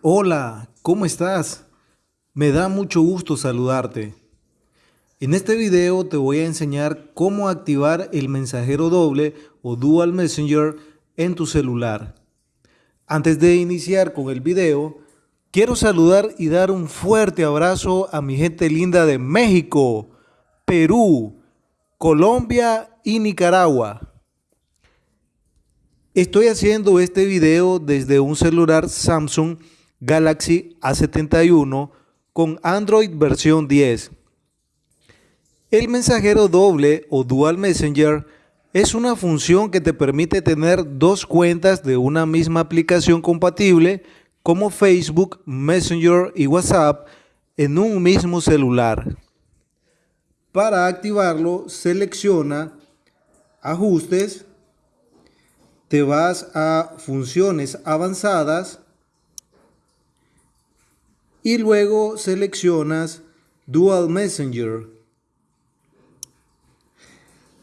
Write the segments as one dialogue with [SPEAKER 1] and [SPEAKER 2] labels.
[SPEAKER 1] Hola, ¿cómo estás? Me da mucho gusto saludarte. En este video te voy a enseñar cómo activar el mensajero doble o Dual Messenger en tu celular. Antes de iniciar con el video, quiero saludar y dar un fuerte abrazo a mi gente linda de México, Perú, Colombia y Nicaragua. Estoy haciendo este video desde un celular Samsung Galaxy A71 con Android versión 10. El mensajero doble o Dual Messenger es una función que te permite tener dos cuentas de una misma aplicación compatible como Facebook, Messenger y WhatsApp en un mismo celular. Para activarlo, selecciona Ajustes, te vas a funciones avanzadas y luego seleccionas Dual Messenger.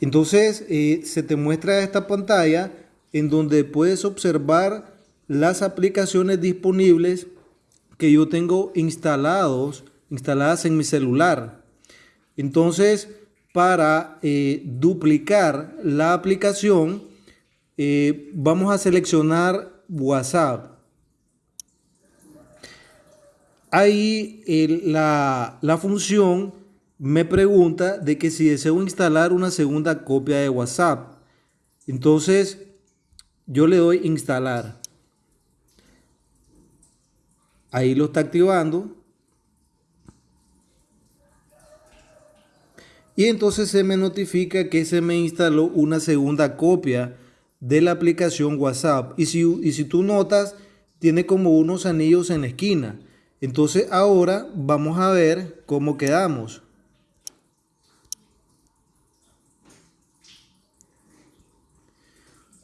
[SPEAKER 1] Entonces eh, se te muestra esta pantalla en donde puedes observar las aplicaciones disponibles que yo tengo instalados, instaladas en mi celular. Entonces, para eh, duplicar la aplicación, eh, vamos a seleccionar WhatsApp. Ahí la, la función me pregunta de que si deseo instalar una segunda copia de WhatsApp. Entonces, yo le doy instalar. Ahí lo está activando. Y entonces se me notifica que se me instaló una segunda copia de la aplicación WhatsApp. Y si, y si tú notas, tiene como unos anillos en la esquina. Entonces ahora vamos a ver cómo quedamos.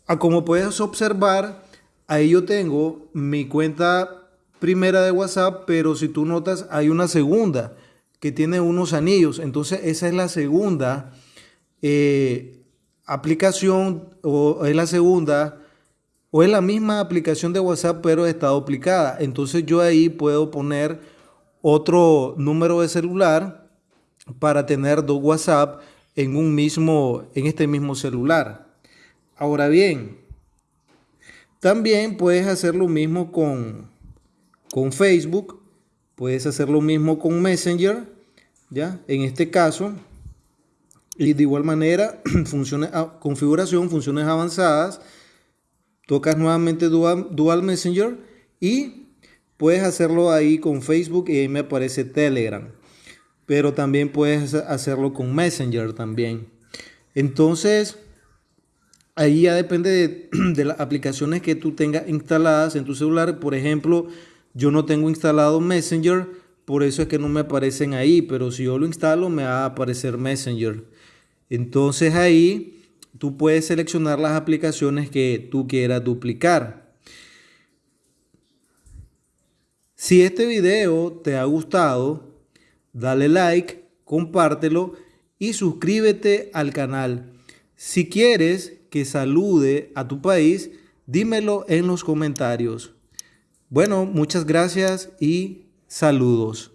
[SPEAKER 1] Ah, como puedes observar, ahí yo tengo mi cuenta primera de WhatsApp, pero si tú notas hay una segunda que tiene unos anillos. Entonces esa es la segunda eh, aplicación o es la segunda o es la misma aplicación de WhatsApp pero está duplicada. Entonces yo ahí puedo poner otro número de celular para tener dos WhatsApp en un mismo en este mismo celular. Ahora bien, también puedes hacer lo mismo con con Facebook, puedes hacer lo mismo con Messenger, ya? En este caso, y de igual manera, funciones, configuración, funciones avanzadas, tocas nuevamente Dual, Messenger y puedes hacerlo ahí con Facebook y ahí me aparece Telegram. Pero también puedes hacerlo con Messenger también. Entonces, ahí ya depende de, de, las aplicaciones que tú tengas instaladas en tu celular. Por ejemplo, yo no tengo instalado Messenger, por eso es que no me aparecen ahí. Pero si yo lo instalo, me va a aparecer Messenger. Entonces ahí tú puedes seleccionar las aplicaciones que tú quieras duplicar. Si este video te ha gustado, dale like, compártelo y suscríbete al canal. Si quieres que salude a tu país, dímelo en los comentarios. Bueno, muchas gracias y saludos.